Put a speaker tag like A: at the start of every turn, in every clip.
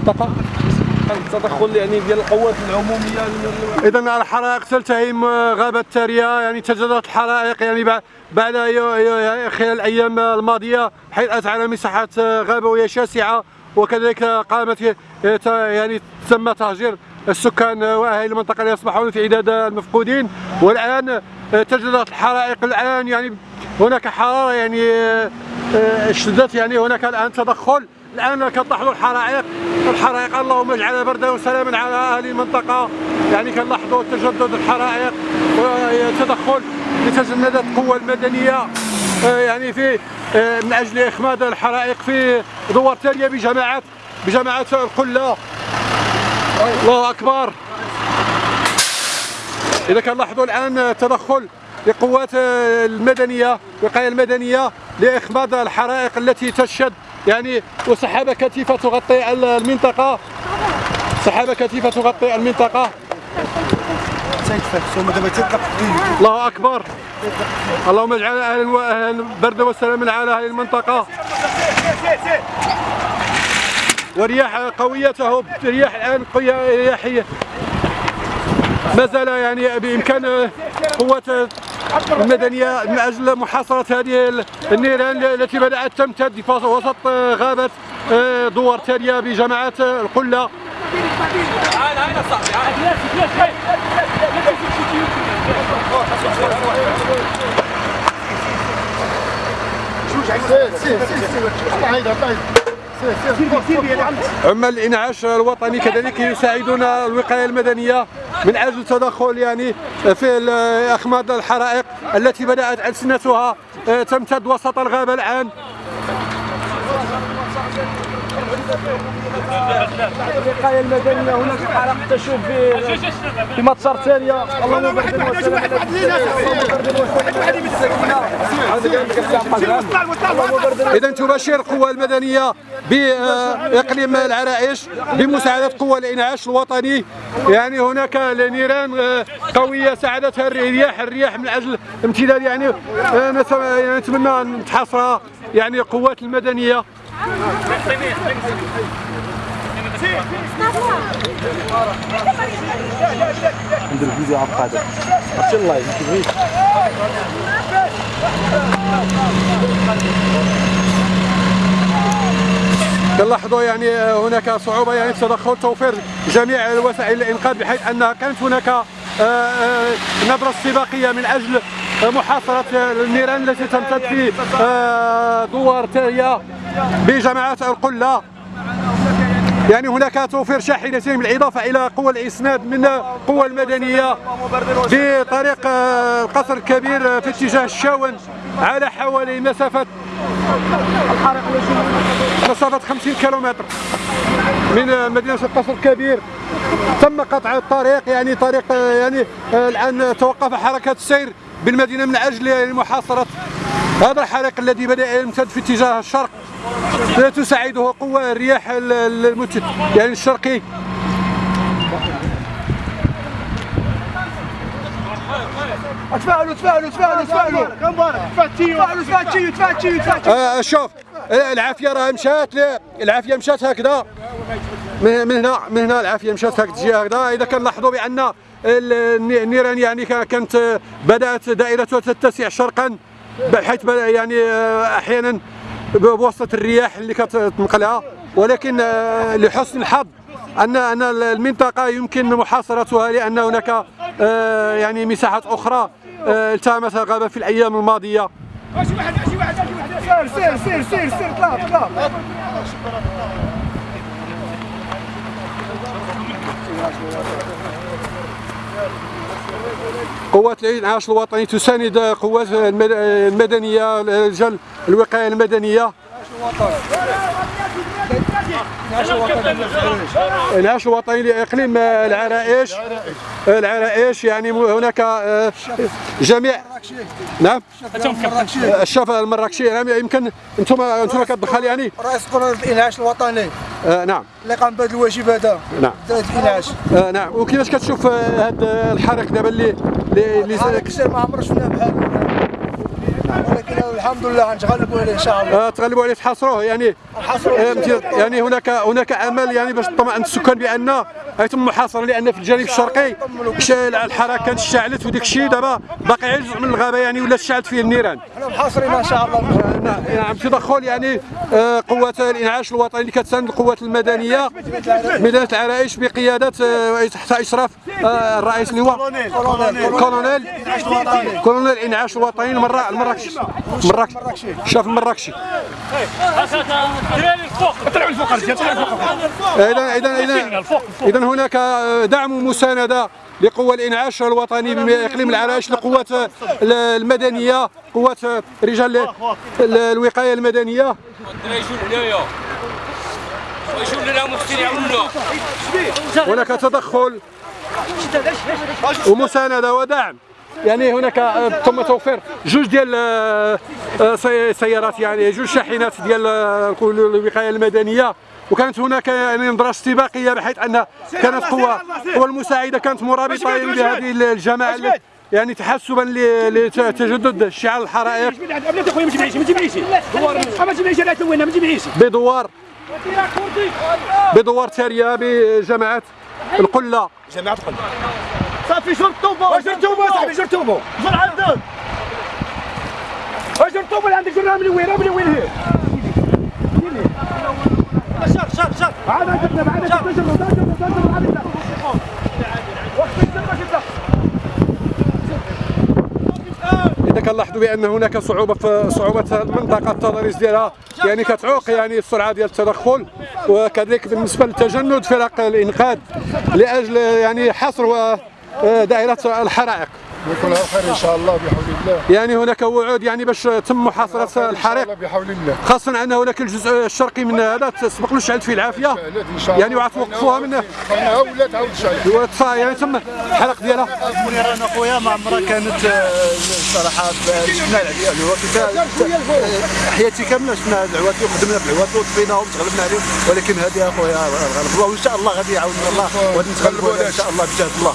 A: المنطقة التدخل يعني ديال القوات العمومية. اذا الحرائق تلتهم غابة التاريه يعني تجددت الحرائق يعني بعد خلال الأيام الماضية حيث على مساحات غابويه شاسعة وكذلك قامت يعني تم تهجير السكان وأهالي المنطقة يصبحون في عداد المفقودين. والآن تجددت الحرائق. الآن يعني هناك حرارة يعني اشتدت يعني هناك الآن تدخل. الان كنلاحظوا الحرائق الحرائق اللهم اجعلها بردا وسلاما على أهل المنطقة. يعني كنلاحظوا تجدد الحرائق وتدخل لتجندت القوه المدنية. يعني في من أجل إخماد الحرائق في دوار تاليه بجماعة بجماعة القلة. الله أكبر. إذا كنلاحظوا الآن تدخل لقوات المدنية الوقاية المدنية لإخماد الحرائق التي تشد يعني وسحابة كثيفة تغطي المنطقة. سحابة كثيفة تغطي المنطقة. الله أكبر. اللهم اجعل أهل البرد والسلام على هذه المنطقة. ورياح قوية تهب رياح الآن قوية رياحية ما زال يعني بإمكان قوة المدنية من أجل محاصرة هذه النيران التي بدأت تمتد في وسط غابة دوار تاليه بجماعة القلة. عمال الإنعاش الوطني كذلك يساعدون الوقاية المدنية من أجل التدخل يعني في أخماد الحرائق التي بدأت ألسنتها تمتد وسط الغابة الآن. الوقايه المدنية. هناك حرائق تشوف في في مطار تالية. اللهم بارك اذا تبشر القوى المدنية بإقليم العرائش بمساعدة قوى الإنعاش الوطني. يعني هناك نيران قوية ساعدتها الرياح الرياح من أجل امتداد يعني نتمنى أن تحاصرها يعني القوات المدنية. ندير فيديو عبق هذا عرفتي اللايف كيفاش نلاحظوا يعني هناك صعوبة يعني تدخل توفير جميع وسائل الانقاذ بحيث أن كانت هناك نبرة استباقيه من أجل محاصرة النيران التي تمتد في دوار تاليه بجماعات القلة. يعني هناك توفير شاحنتين بالاضافه إلى قوى الإسناد من القوى المدنية بطريق القصر الكبير في اتجاه الشاون على حوالي مسافة مسافة 50 كيلومتر من مدينة القصر الكبير. تم قطع الطريق يعني طريق يعني الآن توقف حركة السير بالمدينة من أجل يعني محاصرة هذا الحريق الذي بدأ يمتد في اتجاه الشرق تساعده قوى الرياح المت... يعني الشرقي.
B: تفاعلوا تفاعلوا تفاعلوا تفاعلوا تفاعلوا تفاعلوا تفاعلوا
A: تفاعلوا شوف العافية راه مشات العافية مشات هكذا. من هنا من هنا العافية مشات هكذا هكذا. إذا كنلاحظوا بأن النيران يعني كانت بدأت دائرتها تتسع شرقا. بحيث يعني أحيانا بواسطة الرياح اللي كتنقلها ولكن لحسن الحظ ان أن المنطقة يمكن محاصرتها لأن هناك يعني مساحات أخرى التهمتها الغابه في الأيام الماضية.
B: شي واحد شي واحد شي واحد سير سير سير سير طلع طلع
A: قوات الانعاش الوطني تساند قوات المدنية رجال الوقاية المدنية. الانعاش الوطني لإقليم العرائش. العرائش يعني هناك جميع نعم. الشفا المراكشي. يعني يمكن أنتم أنتم كتدخل يعني.
B: رئيس قرار الإنعاش الوطني.
A: آه نعم.
B: اللي قام بهذا الواجب هذا.
A: نعم.
B: الانعاش
A: آه نعم. وكيفاش كتشوف هذا الحريق دابا اللي اللي
B: اللي ما عمرنا شفنا بحال ولكن الحمد لله نتغلبوا عليه إن شاء الله.
A: آه، تغلبوا عليه تحاصروه. يعني آه، يعني هناك هناك امل يعني باش تطمئن السكان بأن يتم محاصرة لأن في الجانب الشرقي الحركة كانت اشتعلت وديك الشيء دابا باقي جزء من الغابة يعني ولا اشتعلت فيه النيران.
B: محاصرين إن شاء الله.
A: نعم نعم، تدخل يعني آه، قوات الإنعاش الوطني اللي كتساند القوات المدنية ميدان العرائش بقيادة آه، تحت إشراف آه، الرئيس اللي هو colonel. colonel. الانعاش الوطني. المرا المراكشي مراكش شاف المراكشي
B: طلعوا الفوق
A: اذا اذا اذا إذا هناك دعم ومساندة لقوى الإنعاش الوطني باقليم العرائش للقوات المدنية قوات رجال ال-
C: الوقاية المدنية.
A: هناك تدخل ومساندة ودعم. يعني هناك آه، تم توفير جوج ديال آه، آه، سي- سيارات يعني جوج شاحنات ديال الوقاية المدنية. وكانت هناك يعني نظره استباقية بحيث أن كانت قوى قوى المساعدة كانت مرابطة بهذه الجماعة يعني تحسبا لتجدد اشتعال الحرائق. بدوار بدوار تاليه بجماعه القلة.
B: جماعة القلب صافي جر طوبو جر طوبو صاحبي جر طوبو جر عندك جر طوبو اللي عندك جرها من وين من وين هي شر شر شر عاد جبنا بعد جبنا جبنا جبنا جبنا عاد جبنا وقت جبنا
A: اذا كنلاحظوا بأن هناك صعوبة في صعوبة المنطقة التضاريس ديالها يعني كتعوق يعني السرعة ديال التدخل وكذلك بالنسبة لتجند فرق الإنقاذ لأجل يعني حصر و- دائرة الحرائق
D: يكون على خير إن شاء الله بحول الله.
A: يعني هناك وعود يعني باش تم محاصرة الحريق.
D: بحول الله.
A: خاصة أن هناك الجزء الشرقي من هذا تسبق له اشتعلت فيه العافية.
D: شعلت إن شاء الله.
A: يعني وغتوقفوها من
D: أنا ولا تعاود شعلت
A: وتصا- يعني تم الحرق ديالها.
E: منيران اخويا ما عمرها كانت آه، الصراحه شفنا العوات. حياتي كاملة شفنا العوات. وخدمنا في العوات وطفيناهم تغلبنا عليهم. ولكن هذه اخويا غلب الله وإن شاء الله غادي يعاوننا الله وغادي نتغلبوا إن شاء الله بجهد الله.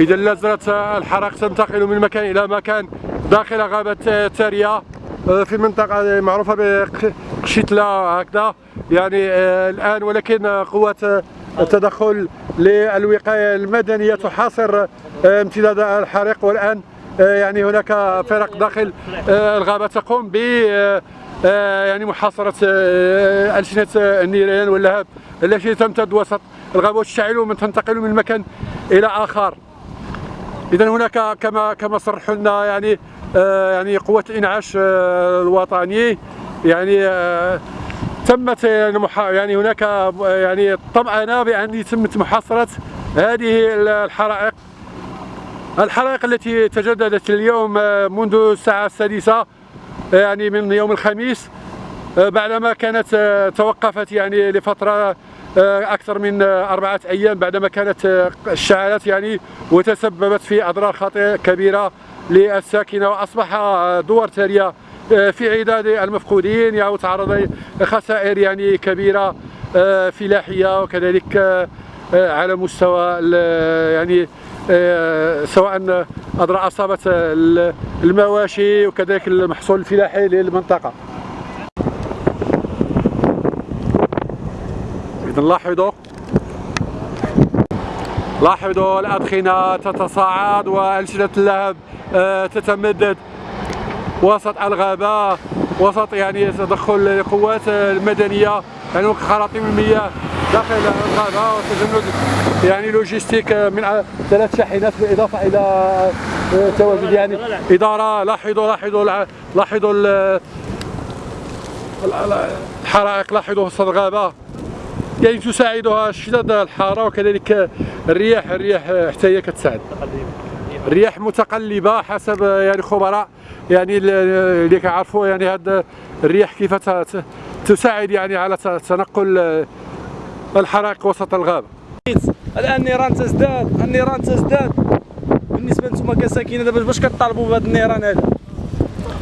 A: إذا لا زالت الحرائق تنتقل من مكان إلى مكان داخل غابة تاريا آه، في منطقة معروفة بقشيتلا هكذا. يعني آه، الآن ولكن قوات التدخل للوقاية المدنية تحاصر آه، امتداد الحريق. والآن يعني هناك فرق داخل الغابة تقوم ب يعني محاصرة ألسنة النيران واللهب التي تمتد وسط الغابة. وتشتعل ومن تنتقل من مكان إلى آخر. اذا هناك كما كما صرحوا لنا يعني آه يعني قوة الانعاش آه الوطني. يعني آه تمت يعني, يعني هناك يعني طمأنة بأن تمت محاصرة هذه الحرائق. الحرائق التي تجددت اليوم منذ الساعة السادسة يعني من يوم الخميس بعدما كانت توقفت يعني لفترة أكثر من آه، أربعة أيام بعدما كانت آه، اشتعلت يعني وتسببت في أضرار خطيرة كبيرة للساكنة وأصبح آه، دوار تالية آه، في عداد المفقودين يعني تعرض لخسائر يعني كبيرة آه، فلاحية وكذلك آه، آه، على مستوى يعني آه، سواء أضرار أصابت ال- المواشي وكذلك المحصول الفلاحي للمنطقة. إذا لاحظوا الأدخنة تتصاعد وألسنة اللهب آه، تتمدد. وسط الغابة وسط يعني تدخل القوات المدنية يعني خراطيم المياه داخل الغابة وتجند يعني لوجيستيك من ثلاث شاحنات بالإضافة إلى آه، تواجد يعني إدارة لاحظوا لاحظوا لاحظوا ال- ال- الحرائق لاحظوا وسط الغابة. يعني تساعدها شدة الحارة وكذلك الرياح الرياح حتى هي كتساعد. الرياح متقلبة حسب يعني خبراء يعني اللي كيعرفوا يعني هاد الرياح كيف تساعد يعني على تنقل الحرائق وسط الغابة.
B: الآن النيران تزداد النيران تزداد. بالنسبة لنتوما كساكنه دابا باش كطالبوا بهذا النيران هذا؟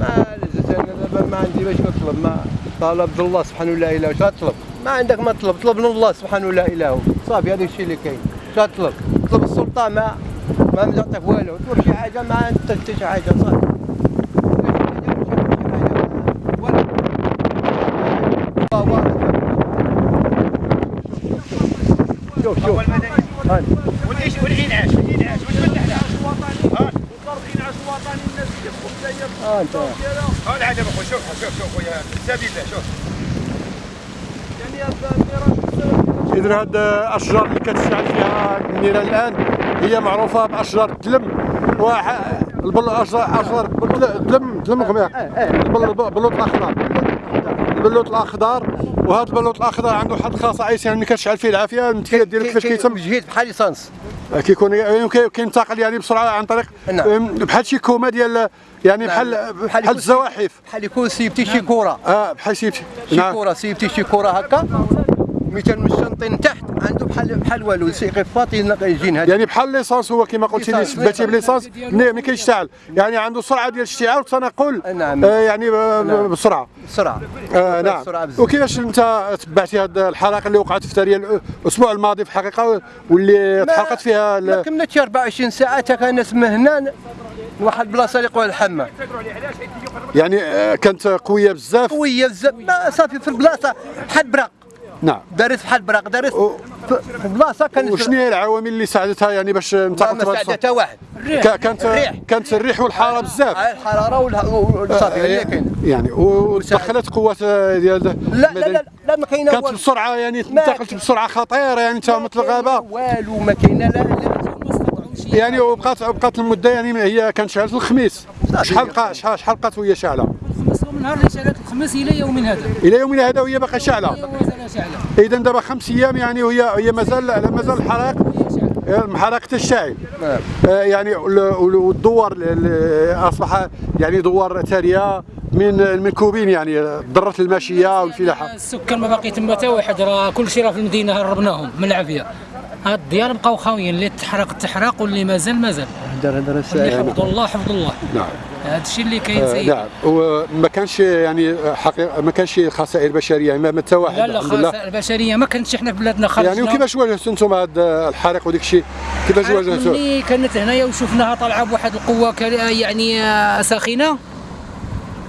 F: ما أنا دابا ما عندي باش نطلب ما طلب الله سبحانه لا إله واش غطلب ما عندك ما طلب طلب من الله سبحانه لا إله. صافي هذا الشيء اللي كاين. واش غطلب طلب السلطه ما ما مزعطيك والو. طلب شي حاجة ما عندك حتى شي حاجة صافي. شوف شوف. هاني.
B: والعيش والعينعاش والعينعاش والفلاح الوطني الانعاش الوطني الناس كيدخلوا
F: ها؟ انت.
B: ها العجب اخويا شوف شوف شوف خويا سبيل الله شوف.
A: اذا هاد الأشجار اللي كتشتعل فيها النيران الآن هي معروفة بأشجار الدلم وح... البل اشجار الدلم دلم غميق البلوط الأخضر. البلوط الأخضر وهذا البلوط الأخضر عنده واحد الخصائص يعني ملي كتشعل فيه العافية. المتكيل ديالك كيفاش كيتم؟
F: جهيد بحال ليسانس.
A: كيكون يعني كي- كينتقل يعني بسرعة عن طريق
F: نعم.
A: بحال شي كومه ديال يعني بحال
F: بحال
A: بحال
F: يكون-
A: الزواحف.
F: بحال يكون سيبتي شي كره
A: آه بحال شي
F: شي
A: نعم.
F: كره سيبتي شي كره هكا. مثلا من الشنطين تحت عنده بحال بحال والو. يسيقي فاطي يجين هذا
A: يعني بحال ليسانس هو كما قلتي لي. سباتي بليسانس ملي ملي كيشتعل. يعني عنده سرعة ديال الاشتعال والتنقل
F: نعم.
A: آه يعني
F: نعم.
A: بسرعة.
F: بسرعة.
A: آه نعم. وكيفاش انت تبعتي هذه الحرائق اللي وقعت في تاريخ الأسبوع الماضي في الحقيقة واللي تحرقت فيها
F: ما كملتش 24 ساعة كان اسمه هنا واحد البلاصه اللي يقولها الحمام.
A: يعني آه، كانت قوية بزاف.
F: قوية بزاف. ما صافي في البلاصة بحال براق
A: نعم.
F: دارت بحال براق دارت
A: و-
F: في البلاصه كانت
A: وشنو هي العوامل اللي ساعدتها يعني باش انتقلت
F: ما ساعدها حتى واحد.
A: كا- كانت
F: الريح.
A: كانت الريح والحرارة بزاف.
F: هاي الحرارة والصافي هي كاينة.
A: يعني ودخلت قوات ديال
F: لا لا لا لا ما كاينة
A: كانت. بسرعة يعني انتقلت. بسرعة خطيرة يعني انت مثل الغابة.
F: والو ما كاينة لا لا
A: يعني وبقات بقات المدة يعني هي كانت شعلت الخميس. شحال بقى شحال شحال بقات وهي شاعله
G: الخميس ومن نهار اللي شعلت الخميس إلى يومنا هذا.
A: إلى يومنا هذا وهي باقا شاعله اذا دابا خمس أيام يعني وهي هي مازال مازال الحرائق محرقه الشاعل.
F: نعم.
A: آه، يعني وال- وال- والدوار أصبح يعني دوار ثريه من من كوبين يعني ضرت الماشية والفلاحه
G: السكان ما باقي تما حتى واحد راه كل شيء راه في المدينة هربناهم من العافية. هاد الديار بقاو خاويين اللي تحرق تحرق واللي مازال مازال.
F: هدر هدر
G: اللي حفظ الله حفظ الله.
A: نعم.
G: هذا الشيء اللي كاين
A: آه،
G: سيدي
A: نعم. وما كانش يعني حقيقه ما كانش خسائر بشرية ما حتى واحد
G: لا لا خاصة البشريه ما كانتش إحنا في بلادنا خرجنا.
A: يعني وكيفاش واجهتوا أنتم هذا الحريق وديك الشيء؟ كيفاش واجهتوا؟
G: ملي كانت هنايا وشفناها طالعة بواحد القوة يعني آه، ساخنة.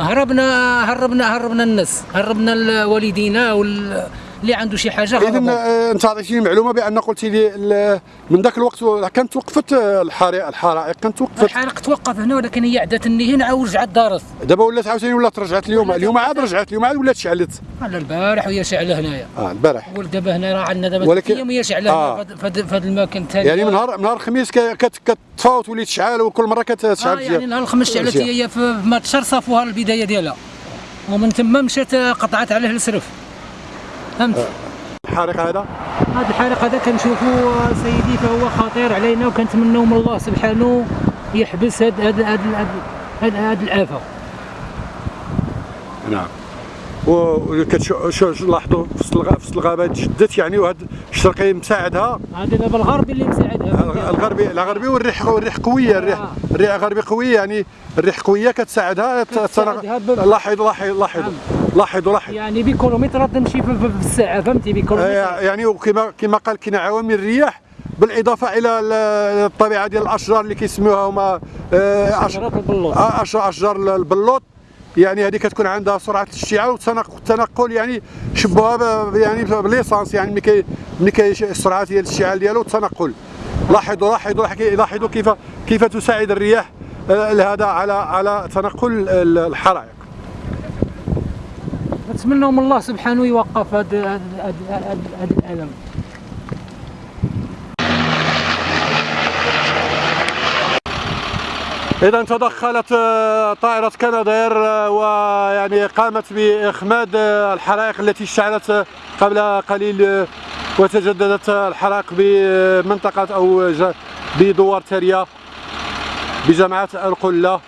G: هربنا هربنا هربنا الناس. هربنا ال- والدينا وال- اللي عنده شي حاجة
A: اذا. آه، أنت عطيتيني معلومة بأن قلتي لي من ذاك الوقت كانت وقفت آه، الحرائق الحرائق كانت وقفت
G: الحرق توقف هنا ولكن هي اللي هنا عاود رجعت دارت.
A: دابا ولات عاوتاني ولات رجعت اليوم. اليوم عاد رجعت اليوم عاد ولات شعلت.
G: على البارح وهي شعلة هنايا.
A: آه البارح.
G: ودابا هنا راه عندنا دابا
A: ولكن-
G: هي شعلة
A: آه.
G: آه. في هذا المكان الثاني.
A: يعني من نهار من نهار الخميس ك- كت كتطفى وتولي تشعل وكل مرة كتشعل
G: آه يعني نهار الخميس شعلت. هي في ما تشهر صافوها البداية ديالها. ومن ثم مشات آه، قطعت عليه السرف. فهمت
A: الحريق هذا؟
G: هذا الحريق هذا كنشوفوا سيدي فهو خطير علينا وكنتمنوا من الله سبحانه يحبس هاد هاد هاد هاد, هاد الآفة.
A: نعم. وسط الغ- في وسط الغابة؟ تجدت يعني وهذا الشرقي مساعدها.
G: هذا دابا الغربي اللي مساعدها.
A: الغربي الغربي والريح والريح قوية الريح
G: آه.
A: الريح الغربي قوية يعني الريح قوية كتساعدها
G: كتساعدها ب-
A: لاحظوا لاحظوا لاحظوا.
G: يعني بكيلومترات تمشي في, الساعة فهمتي؟ بكيلومترات
A: آه، يعني وكما كما قال كاين عوامل الرياح بالإضافة إلى ال- الطبيعة ديال الأشجار اللي كيسميوها هما آه،
G: البلوط.
A: آه، أشجار البلوط. يعني هذه كتكون عندها سرعة الاشتعال والتنقل يعني شبوها ب- يعني بليسانس يعني ملي كي ملي كي السرعه ديال الاشتعال ديالو والتنقل. لاحظوا لاحظوا لاحظوا كيف كيف تساعد الرياح هذا على على تنقل ال- الحرائق.
G: نتمنى من الله سبحانه يوقف هذا الألم.
A: إذا تدخلت آه، طائرة كنادير آه، ويعني قامت بإخماد آه، الحرائق التي اشتعلت قبل قليل وتجددت الحرائق بمنطقة أو ج- بدوار تريا بجامعة القلة.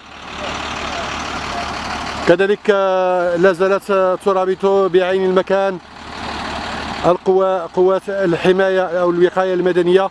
A: كذلك آه، لا زالت آه، ترابط بعين المكان القوى قوات الحماية أو الوقاية المدنية.